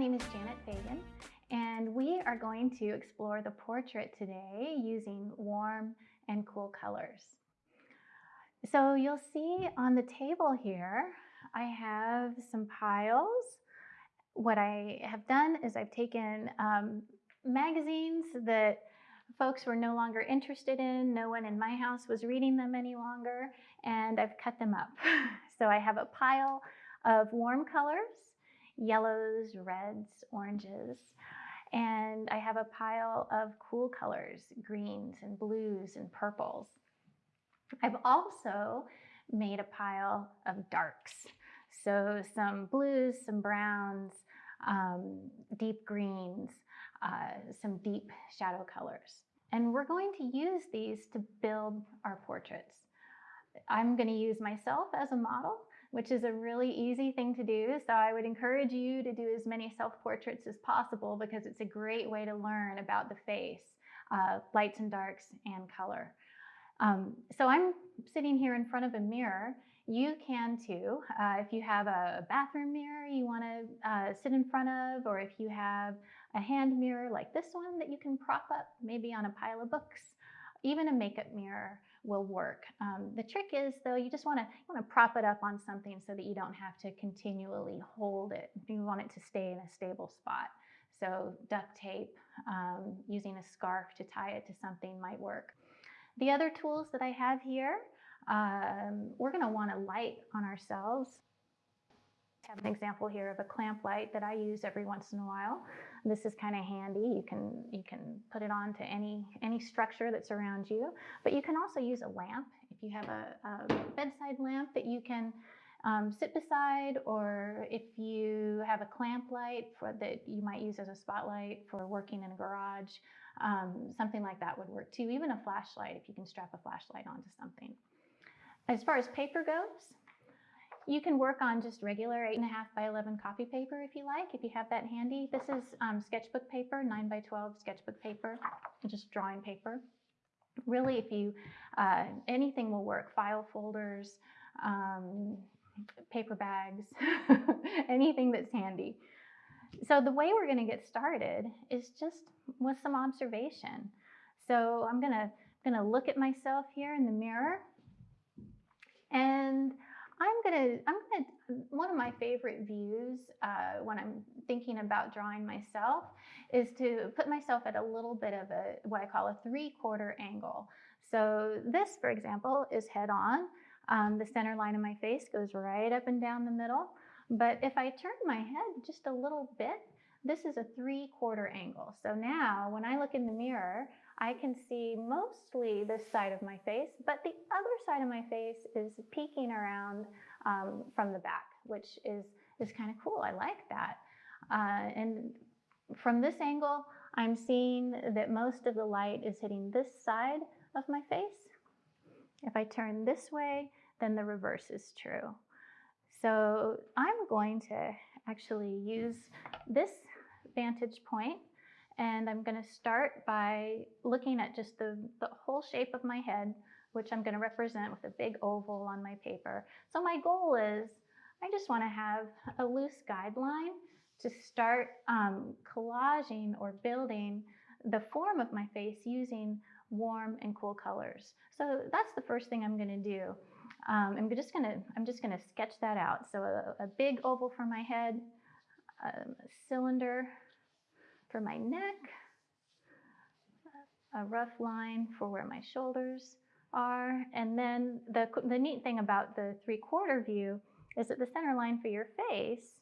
name is Janet Fagan, and we are going to explore the portrait today using warm and cool colors. So you'll see on the table here, I have some piles. What I have done is I've taken um, magazines that folks were no longer interested in. No one in my house was reading them any longer, and I've cut them up. so I have a pile of warm colors, yellows, reds, oranges, and I have a pile of cool colors, greens and blues and purples. I've also made a pile of darks. So some blues, some browns, um, deep greens, uh, some deep shadow colors. And we're going to use these to build our portraits. I'm going to use myself as a model, which is a really easy thing to do. So I would encourage you to do as many self-portraits as possible because it's a great way to learn about the face, uh, lights and darks, and color. Um, so I'm sitting here in front of a mirror. You can too. Uh, if you have a bathroom mirror you want to uh, sit in front of, or if you have a hand mirror like this one that you can prop up maybe on a pile of books, even a makeup mirror will work. Um, the trick is though, you just wanna, you wanna prop it up on something so that you don't have to continually hold it. You want it to stay in a stable spot. So duct tape, um, using a scarf to tie it to something might work. The other tools that I have here, um, we're gonna want a light on ourselves. I have an example here of a clamp light that I use every once in a while. This is kind of handy. You can, you can put it on to any, any structure that's around you, but you can also use a lamp. If you have a, a bedside lamp that you can um, sit beside, or if you have a clamp light for, that you might use as a spotlight for working in a garage, um, something like that would work too. Even a flashlight, if you can strap a flashlight onto something. As far as paper goes, you can work on just regular 8.5 by 11 copy paper if you like, if you have that handy. This is um, sketchbook paper, 9 by 12 sketchbook paper, just drawing paper. Really, if you, uh, anything will work, file folders, um, paper bags, anything that's handy. So the way we're gonna get started is just with some observation. So I'm gonna, gonna look at myself here in the mirror and I'm gonna, I'm gonna, one of my favorite views uh, when I'm thinking about drawing myself is to put myself at a little bit of a, what I call a three quarter angle. So this, for example, is head on. Um, the center line of my face goes right up and down the middle. But if I turn my head just a little bit, this is a three quarter angle. So now when I look in the mirror, I can see mostly this side of my face, but the other side of my face is peeking around um, from the back, which is, is kind of cool. I like that. Uh, and from this angle, I'm seeing that most of the light is hitting this side of my face. If I turn this way, then the reverse is true. So I'm going to actually use this vantage point and I'm going to start by looking at just the, the whole shape of my head, which I'm going to represent with a big oval on my paper. So my goal is I just want to have a loose guideline to start um, collaging or building the form of my face using warm and cool colors. So that's the first thing I'm going to do. Um, I'm just going to I'm just going to sketch that out. So a, a big oval for my head, um, a cylinder for my neck, a rough line for where my shoulders are. And then the, the neat thing about the three quarter view is that the center line for your face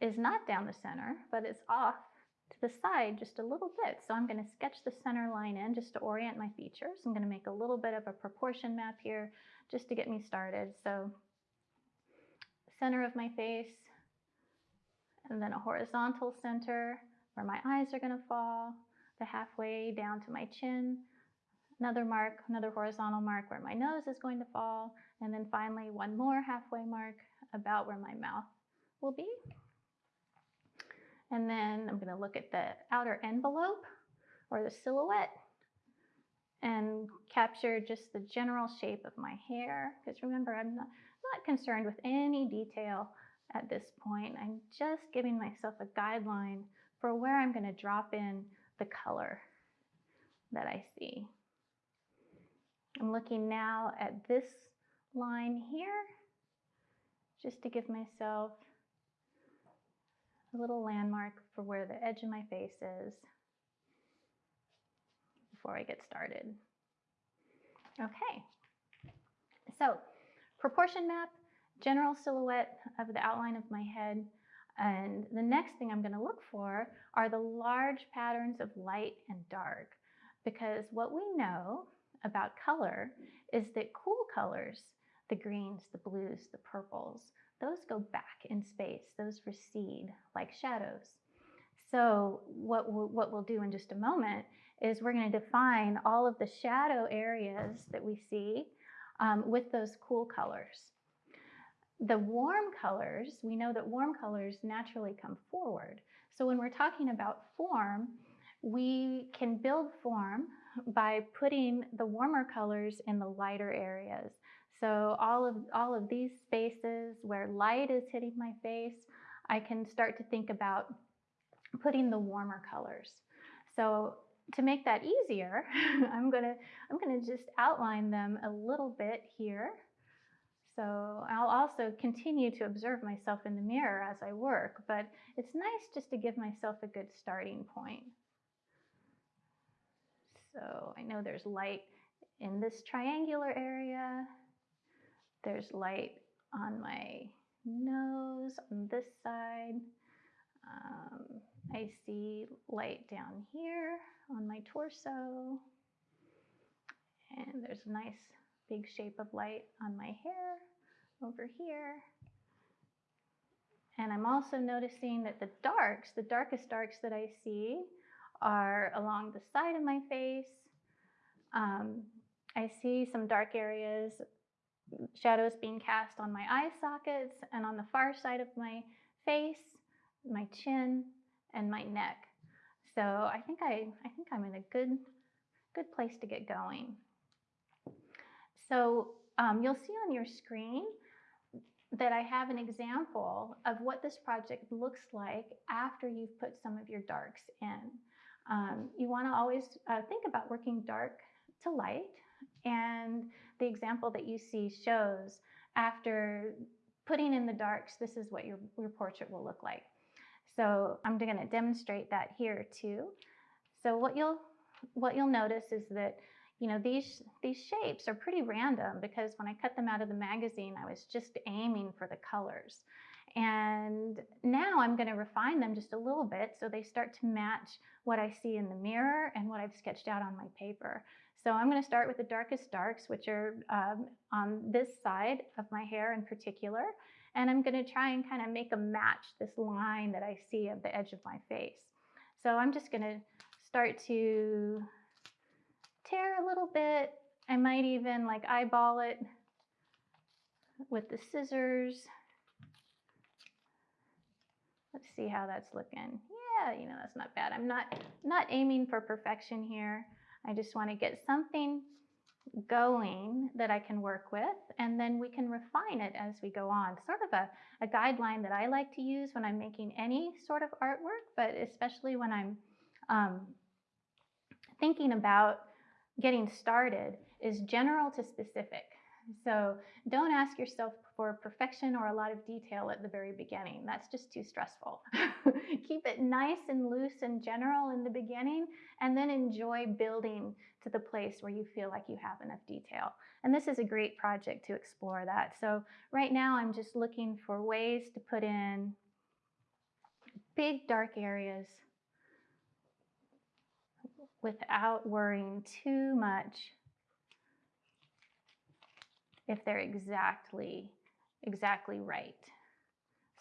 is not down the center, but it's off to the side just a little bit. So I'm going to sketch the center line in just to orient my features. I'm going to make a little bit of a proportion map here just to get me started. So center of my face, and then a horizontal center where my eyes are going to fall, the halfway down to my chin, another mark, another horizontal mark where my nose is going to fall, and then finally one more halfway mark about where my mouth will be. And then I'm going to look at the outer envelope or the silhouette and capture just the general shape of my hair. Because remember, I'm not, not concerned with any detail at this point. I'm just giving myself a guideline for where I'm going to drop in the color that I see. I'm looking now at this line here, just to give myself a little landmark for where the edge of my face is before I get started. Okay, so proportion map, general silhouette of the outline of my head, and the next thing I'm going to look for are the large patterns of light and dark because what we know about color is that cool colors, the greens, the blues, the purples, those go back in space, those recede like shadows. So what we'll, what we'll do in just a moment is we're going to define all of the shadow areas that we see um, with those cool colors. The warm colors, we know that warm colors naturally come forward. So when we're talking about form, we can build form by putting the warmer colors in the lighter areas. So all of, all of these spaces where light is hitting my face, I can start to think about putting the warmer colors. So to make that easier, I'm gonna, I'm gonna just outline them a little bit here. So I'll also continue to observe myself in the mirror as I work, but it's nice just to give myself a good starting point. So I know there's light in this triangular area. There's light on my nose on this side. Um, I see light down here on my torso. And there's a nice big shape of light on my hair over here. And I'm also noticing that the darks, the darkest darks that I see are along the side of my face. Um, I see some dark areas, shadows being cast on my eye sockets and on the far side of my face, my chin, and my neck. So I think I, I think I'm in a good, good place to get going. So um, you'll see on your screen that I have an example of what this project looks like after you've put some of your darks in. Um, you want to always uh, think about working dark to light, and the example that you see shows after putting in the darks, this is what your, your portrait will look like. So I'm going to demonstrate that here too. So what you'll what you'll notice is that you know these these shapes are pretty random because when I cut them out of the magazine, I was just aiming for the colors. And now I'm going to refine them just a little bit so they start to match what I see in the mirror and what I've sketched out on my paper. So I'm going to start with the darkest darks, which are um, on this side of my hair in particular. And I'm going to try and kind of make a match this line that I see of the edge of my face. So I'm just going to start to tear a little bit. I might even like eyeball it with the scissors. Let's see how that's looking. Yeah, you know, that's not bad. I'm not, not aiming for perfection here. I just want to get something going that I can work with, and then we can refine it as we go on. Sort of a, a guideline that I like to use when I'm making any sort of artwork, but especially when I'm um, thinking about getting started is general to specific. So don't ask yourself for perfection or a lot of detail at the very beginning. That's just too stressful. Keep it nice and loose and general in the beginning, and then enjoy building to the place where you feel like you have enough detail. And this is a great project to explore that. So right now I'm just looking for ways to put in big dark areas without worrying too much if they're exactly, exactly right.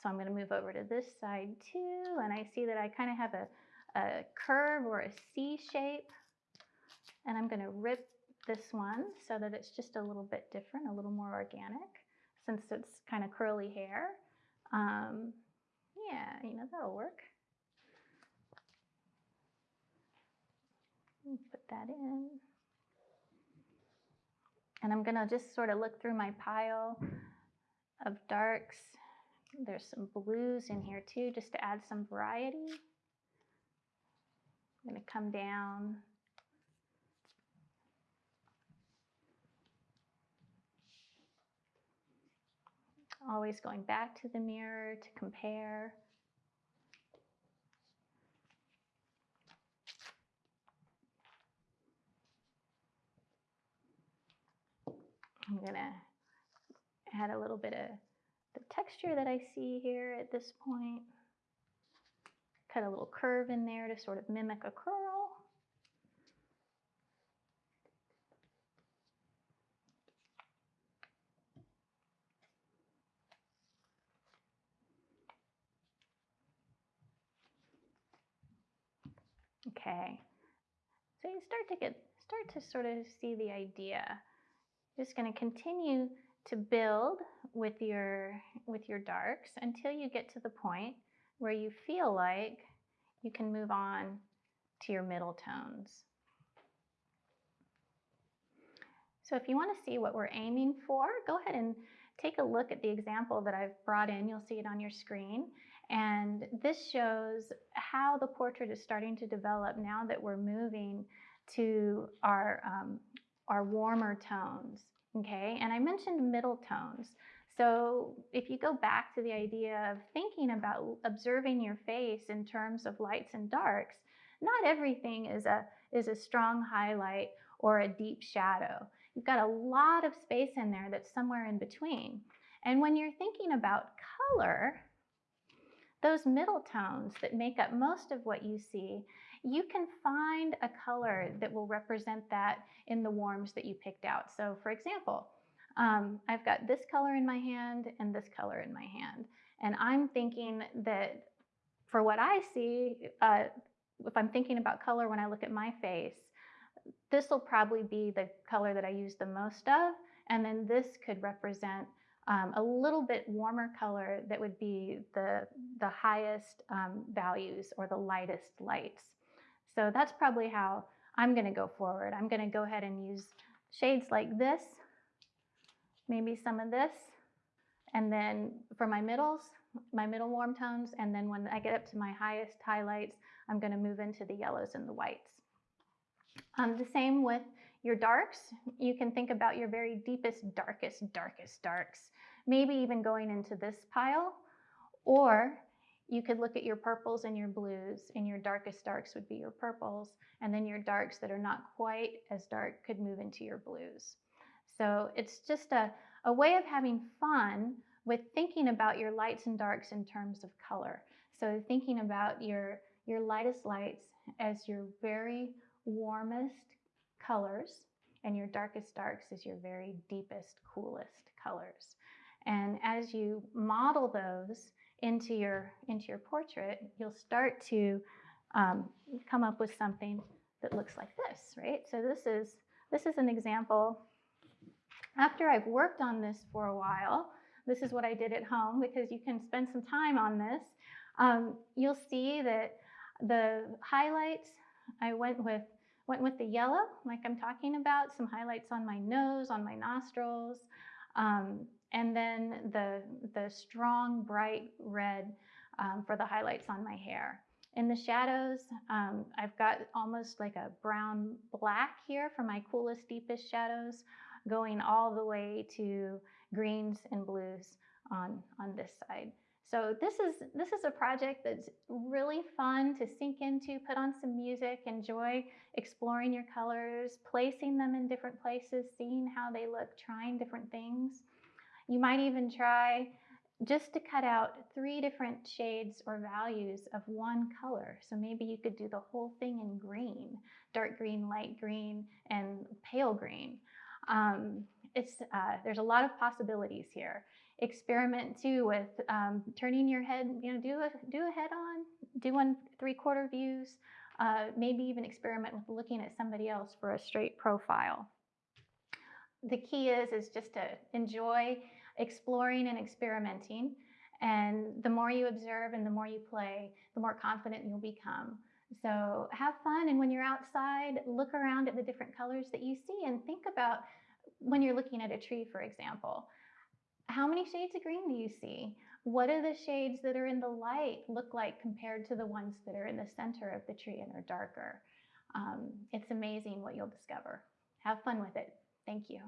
So I'm going to move over to this side too, and I see that I kind of have a, a curve or a C shape, and I'm going to rip this one so that it's just a little bit different, a little more organic, since it's kind of curly hair. Um, yeah, you know, that'll work. Put that in. And I'm gonna just sort of look through my pile of darks There's some blues in here too, just to add some variety. I'm to come down. Always going back to the mirror to compare. I'm to add a little bit of the texture that I see here at this point. Cut a little curve in there to sort of mimic a curl. Okay, so you start to get, start to sort of see the idea. Just going to continue to build with your, with your darks until you get to the point where you feel like you can move on to your middle tones. So if you want to see what we're aiming for, go ahead and take a look at the example that I've brought in. You'll see it on your screen. And this shows how the portrait is starting to develop now that we're moving to our, um, our warmer tones, okay? And I mentioned middle tones. So if you go back to the idea of thinking about observing your face in terms of lights and darks, not everything is a, is a strong highlight or a deep shadow. You've got a lot of space in there that's somewhere in between. And when you're thinking about color, those middle tones that make up most of what you see, you can find a color that will represent that in the warms that you picked out. So for example, um, I've got this color in my hand and this color in my hand. And I'm thinking that for what I see, uh, if I'm thinking about color when I look at my face, this will probably be the color that I use the most of. And then this could represent um, a little bit warmer color that would be the, the highest um, values or the lightest lights. So that's probably how I'm going to go forward. I'm going to go ahead and use shades like this, maybe some of this, and then for my middles, my middle warm tones, and then when I get up to my highest highlights, I'm going to move into the yellows and the whites. Um, the same with your darks. You can think about your very deepest, darkest, darkest darks maybe even going into this pile, or you could look at your purples and your blues, and your darkest darks would be your purples, and then your darks that are not quite as dark could move into your blues. So it's just a, a way of having fun with thinking about your lights and darks in terms of color. So thinking about your, your lightest lights as your very warmest colors, and your darkest darks as your very deepest, coolest colors. And as you model those into your, into your portrait, you'll start to um, come up with something that looks like this, right? So this is, this is an example. After I've worked on this for a while, this is what I did at home because you can spend some time on this. Um, you'll see that the highlights, I went with, went with the yellow, like I'm talking about, some highlights on my nose, on my nostrils, um, and then the, the strong bright red um, for the highlights on my hair. In the shadows, um, I've got almost like a brown black here for my coolest, deepest shadows, going all the way to greens and blues on, on this side. So this is, this is a project that's really fun to sink into, put on some music, enjoy exploring your colors, placing them in different places, seeing how they look, trying different things. You might even try just to cut out three different shades or values of one color. So maybe you could do the whole thing in green, dark green, light green, and pale green. Um, it's, uh, there's a lot of possibilities here. Experiment too with um, turning your head, you know, do a, do a head on, do one three quarter views, uh, maybe even experiment with looking at somebody else for a straight profile. The key is, is just to enjoy exploring and experimenting. And the more you observe and the more you play, the more confident you'll become. So have fun. And when you're outside, look around at the different colors that you see and think about when you're looking at a tree, for example, how many shades of green do you see? What do the shades that are in the light look like compared to the ones that are in the center of the tree and are darker? Um, it's amazing what you'll discover. Have fun with it. Thank you.